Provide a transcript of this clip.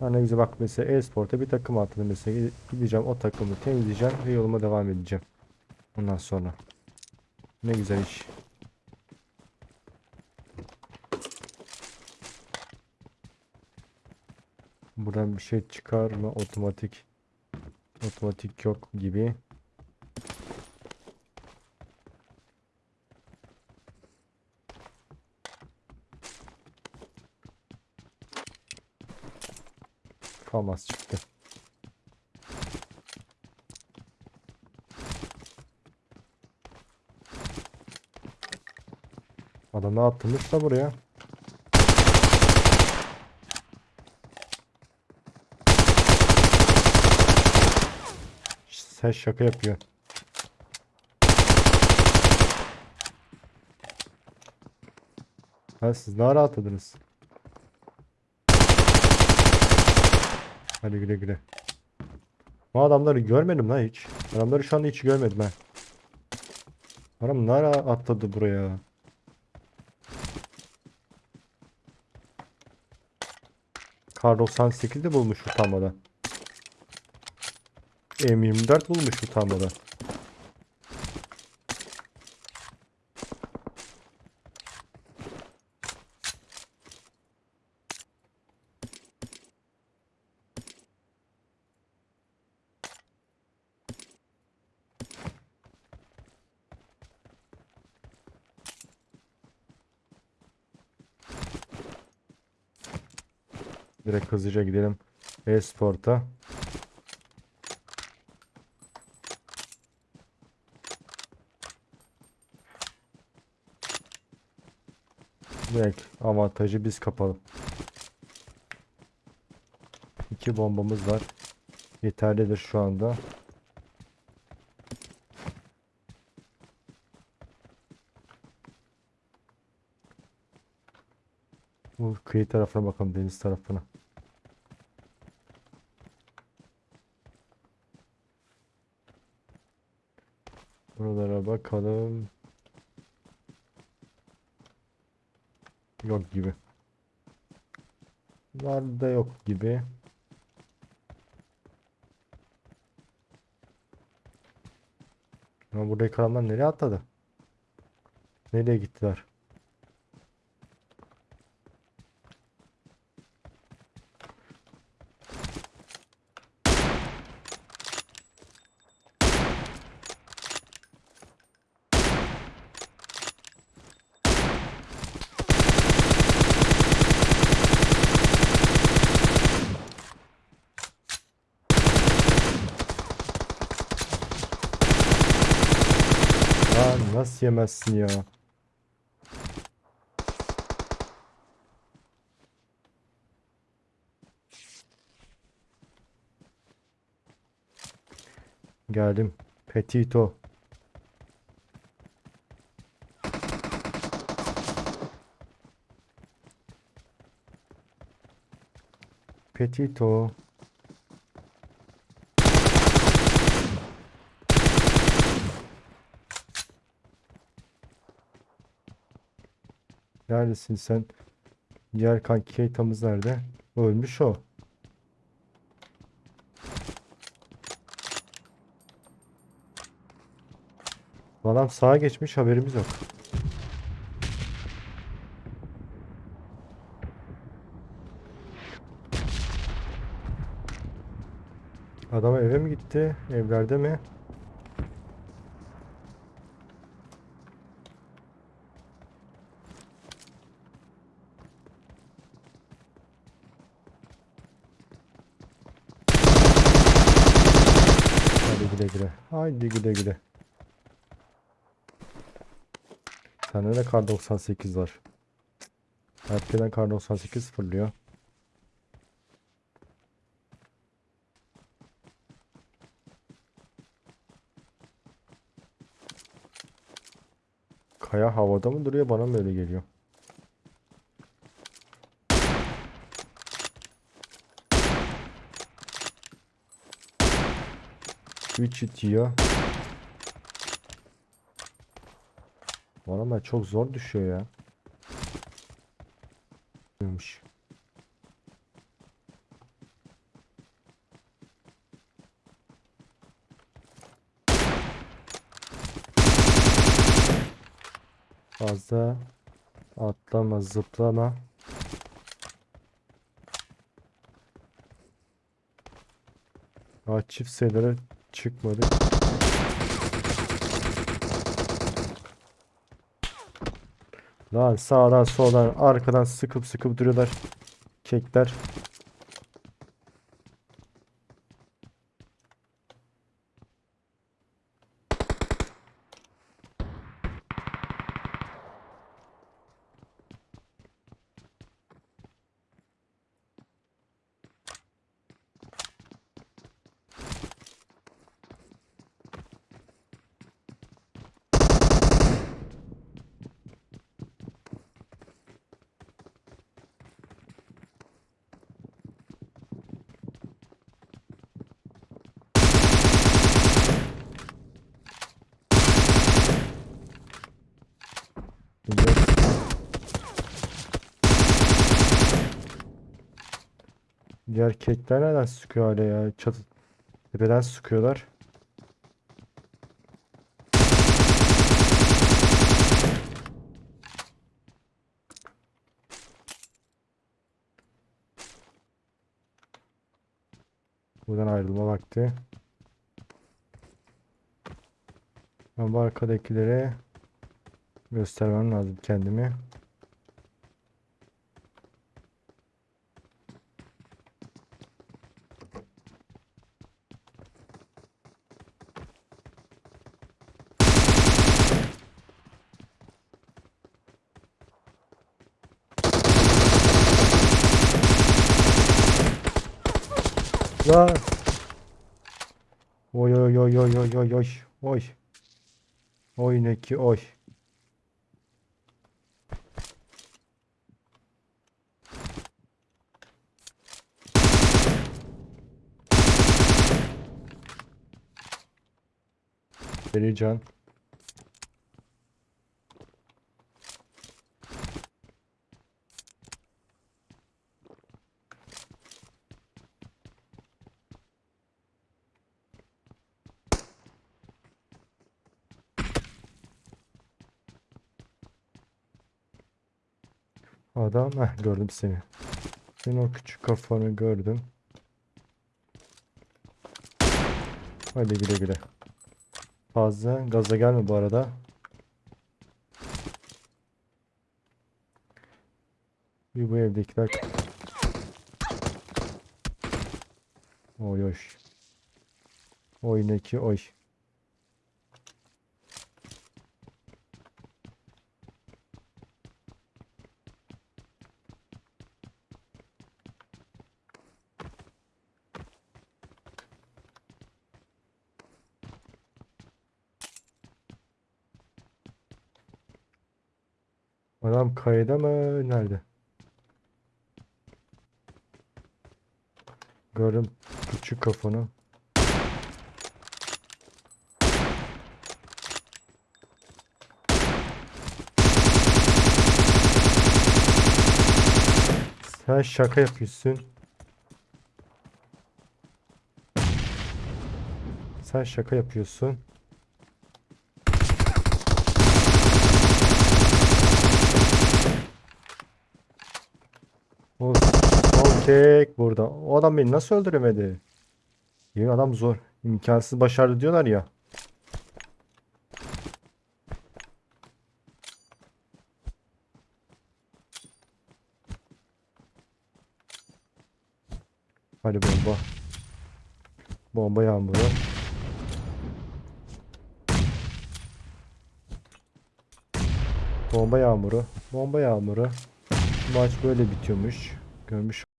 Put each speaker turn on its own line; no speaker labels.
Güzel bak mesela e-sporta bir takım atladım mesela gideceğim o takımı temizleyeceğim ve yoluma devam edeceğim. Ondan sonra. Ne güzel iş. Buradan bir şey çıkar mı? Otomatik. Otomatik yok gibi. Famas çıktı. Adam ne atılmış da buraya. Sen şaka yapıyorsun. Ha siz ne ara atladınız? Hadi güle güle. Bu adamları görmedim lan hiç. Adamları şu anda hiç görmedim ha. Adam ne ara atladı buraya? Kar 98'de bulmuş utanmadan. M24 bulmuş utanmadan. Direkt hızlıca gidelim e-sporta. Direkt avantajı biz kapalım. İki bombamız var. Yeterlidir şu anda. Bu kıyı tarafına bakalım deniz tarafına. Buralara bakalım. Yok gibi. Var da yok gibi. Ama buradaki adamlar nereye atladı? Nereye gittiler? Ya nasıl yemezsin ya? Geldim. Petito. Petito. Neredesin sen? Diğer kanki Keita'mız nerede? Ölmüş o. Adam sağa geçmiş haberimiz yok. Adam eve mi gitti? Evlerde mi? Hadi güle güle. Haydi güle güle. Sende de kar 98 var. Herkeden kar 98 fırlıyor. Kaya havada mı duruyor bana mı öyle geliyor? 3 itiyor. Var ama çok zor düşüyor ya. Duymuş. Fazla atlama zıplama. Aa, çift sayıları çıkmadı. Lan sağdan soldan arkadan sıkıp sıkıp duruyorlar. Kekler. Diğer kekler nereden sıkıyor hala ya? Çatı tepeden sıkıyorlar. Buradan ayrılma vakti. Ben bu arkadakilere göstermem lazım kendimi. La. Oy oy oy oy oy oy oy oy. Oy ne ki oy. Vereceğim. Adam, heh, gördüm seni. Senin o küçük kafanı gördüm. Hadi güle güle. Fazla gaza gelme bu arada. Bir bu evdekiler. Oy oy. Oy ne ki oy. Adam kayda mı? Nerede? Gördüm küçük kafanı. Sen şaka yapıyorsun. Sen şaka yapıyorsun. O kek burada. O adam beni nasıl öldüremedi? Yemin adam zor. İmkansız başardı diyorlar ya. Hadi bomba. Bomba yağmuru. Bomba yağmuru. Bomba yağmuru. Maç böyle bitiyormuş. Görmüş